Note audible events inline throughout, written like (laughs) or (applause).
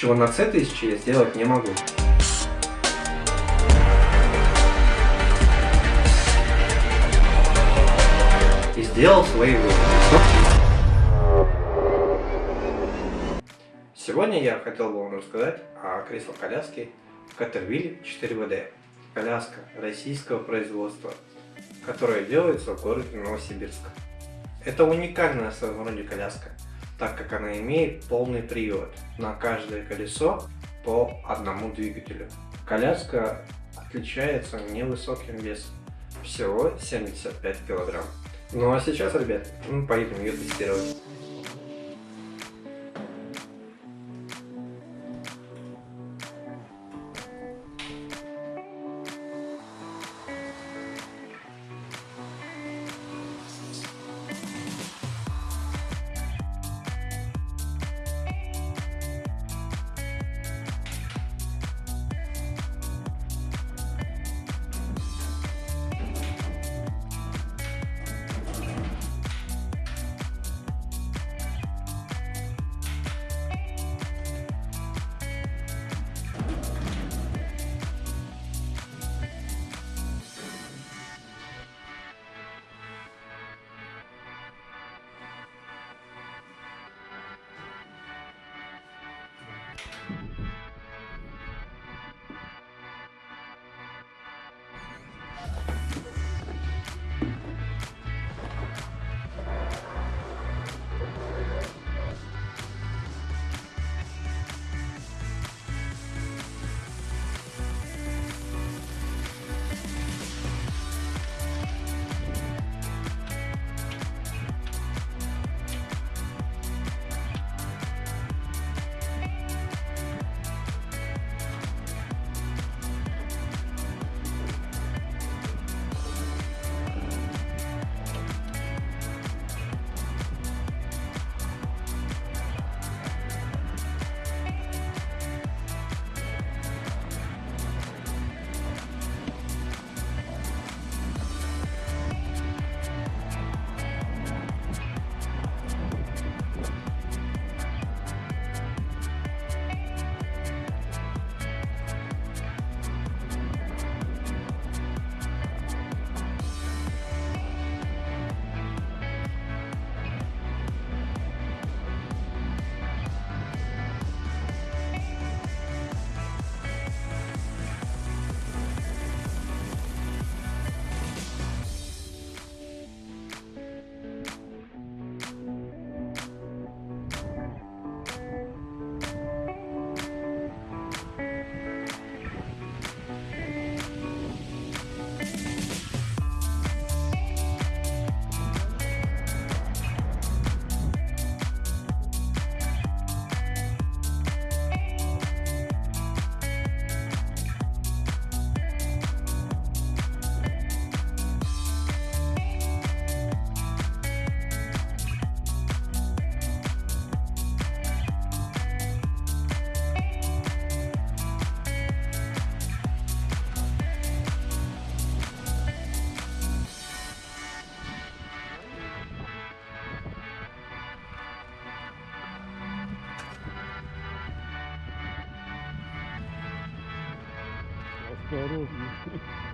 чего на C1000 я сделать не могу. И сделал свои выводы. Сегодня я хотел бы вам рассказать о кресло-коляске Caterwheel 4WD. Коляска российского производства, которая делается в городе Новосибирск. Это уникальная в своем роде коляска, так как она имеет полный привод на каждое колесо по одному двигателю. Коляска отличается невысоким весом, всего 75 килограмм. Ну а сейчас, ребят, мы поедем ее тестировать. Todos. (laughs)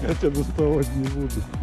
Я тебя доставать не буду.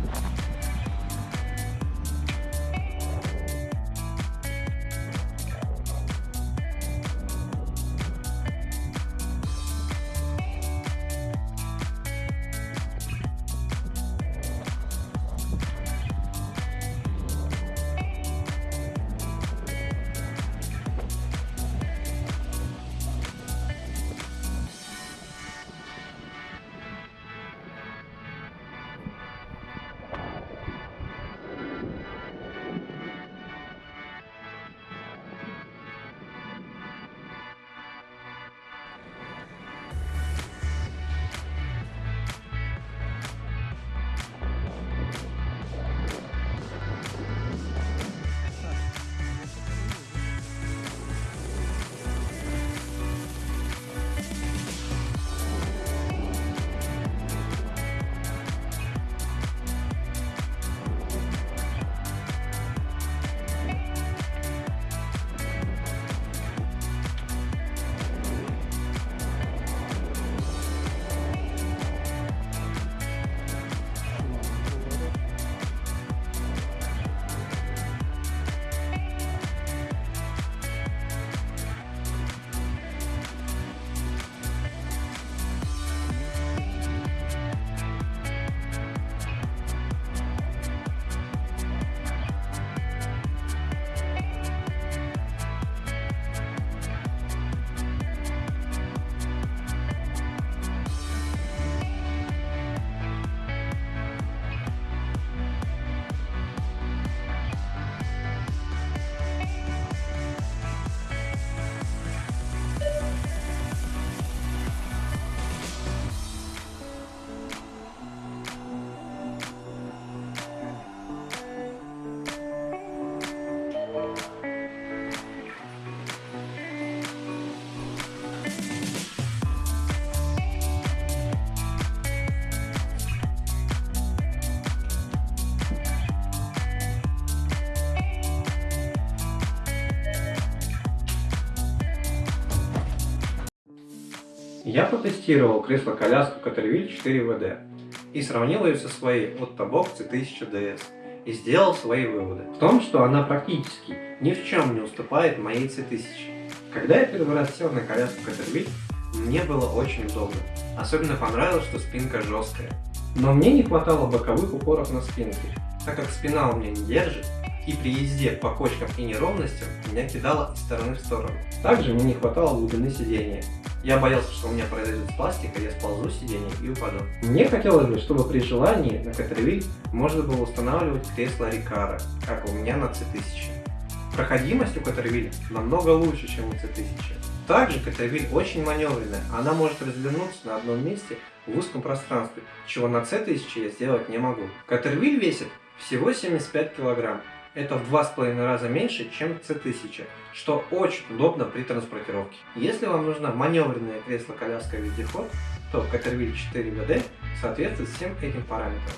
Я потестировал кресло-коляску Caterville 4WD и сравнил ее со своей от Tabok C1000DS и сделал свои выводы. В том, что она практически ни в чем не уступает моей C1000. Когда я первый раз сел на коляску Caterville, мне было очень удобно. Особенно понравилось, что спинка жесткая. Но мне не хватало боковых упоров на спинке, так как спина у меня не держит, и при езде по кочкам и неровностям меня кидало из стороны в сторону. Также мне не хватало глубины сидения. Я боялся, что у меня произойдет пластика, я сползу с сиденья и упаду. Мне хотелось бы, чтобы при желании на Caterville можно было устанавливать кресло Рикара, как у меня на C1000. Проходимость у Caterville намного лучше, чем у C1000. Также Caterville очень маневренная, она может развернуться на одном месте в узком пространстве, чего на C1000 я сделать не могу. Caterville весит всего 75 килограмм, это в два с половиной раза меньше, чем C1000, что очень удобно при транспортировке. Если вам нужна маневренное кресло-коляска вездеход, то Caterville 4WD соответствует всем этим параметрам.